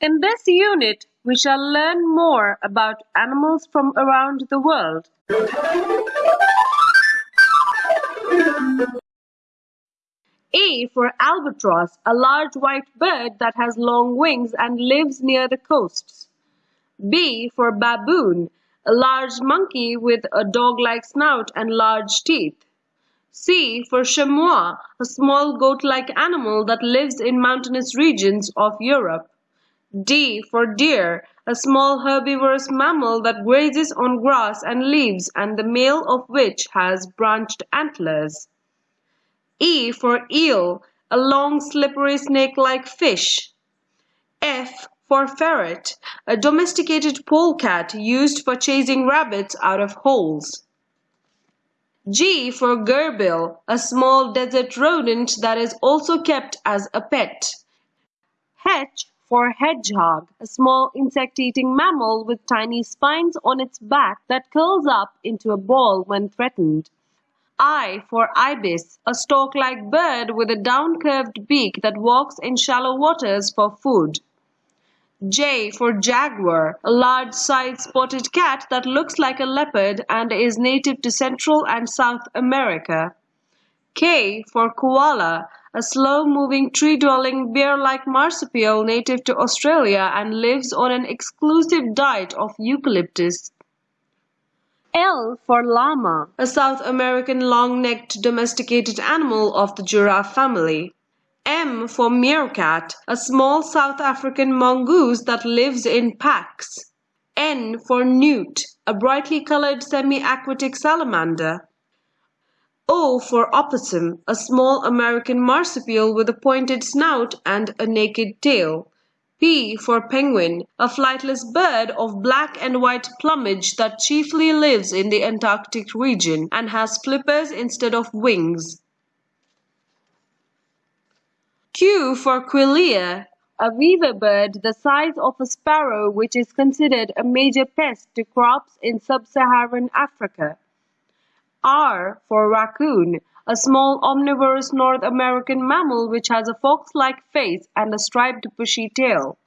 In this unit, we shall learn more about animals from around the world. A for albatross, a large white bird that has long wings and lives near the coasts. B for baboon, a large monkey with a dog-like snout and large teeth. C for chamois, a small goat-like animal that lives in mountainous regions of Europe. D for deer, a small herbivorous mammal that grazes on grass and leaves and the male of which has branched antlers. E for eel, a long slippery snake-like fish. F for ferret, a domesticated polecat used for chasing rabbits out of holes. G for gerbil, a small desert rodent that is also kept as a pet. H for hedgehog, a small insect-eating mammal with tiny spines on its back that curls up into a ball when threatened. I for ibis, a stork-like bird with a down-curved beak that walks in shallow waters for food. J for jaguar, a large-sized spotted cat that looks like a leopard and is native to Central and South America. K for koala, a slow-moving tree-dwelling bear-like marsupial native to Australia and lives on an exclusive diet of eucalyptus. L for llama, a South American long-necked domesticated animal of the giraffe family. M for meerkat, a small South African mongoose that lives in packs. N for newt, a brightly colored semi-aquatic salamander. O for opossum, a small American marsupial with a pointed snout and a naked tail. P for penguin, a flightless bird of black and white plumage that chiefly lives in the Antarctic region and has flippers instead of wings. Q for quelea, a weaver bird the size of a sparrow which is considered a major pest to crops in sub-Saharan Africa. R for raccoon, a small omnivorous North American mammal which has a fox-like face and a striped bushy tail.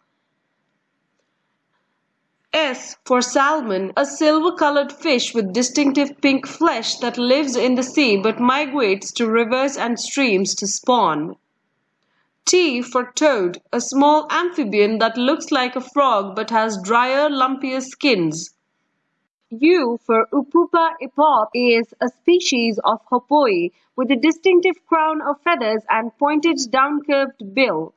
S for salmon, a silver-colored fish with distinctive pink flesh that lives in the sea but migrates to rivers and streams to spawn. T for toad, a small amphibian that looks like a frog but has drier, lumpier skins. U for Upupa epops is a species of hoopoe with a distinctive crown of feathers and pointed down-curved bill.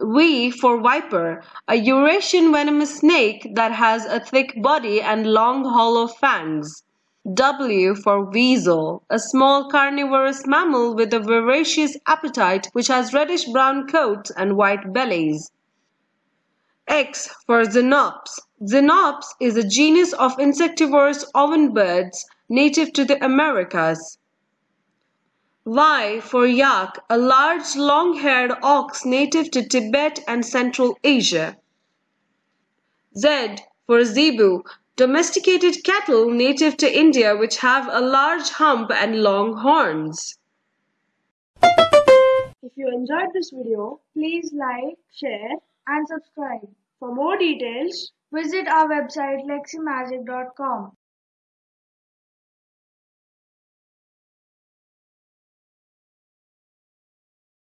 V for viper, a Eurasian venomous snake that has a thick body and long hollow fangs. W for weasel, a small carnivorous mammal with a voracious appetite which has reddish-brown coats and white bellies. X for xenops. Xenops is a genus of insectivorous ovenbirds native to the Americas. Y for yak, a large long-haired ox native to Tibet and Central Asia. Z for zebu, domesticated cattle native to India which have a large hump and long horns. If you enjoyed this video, please like, share and subscribe. For more details, visit our website leximagic.com.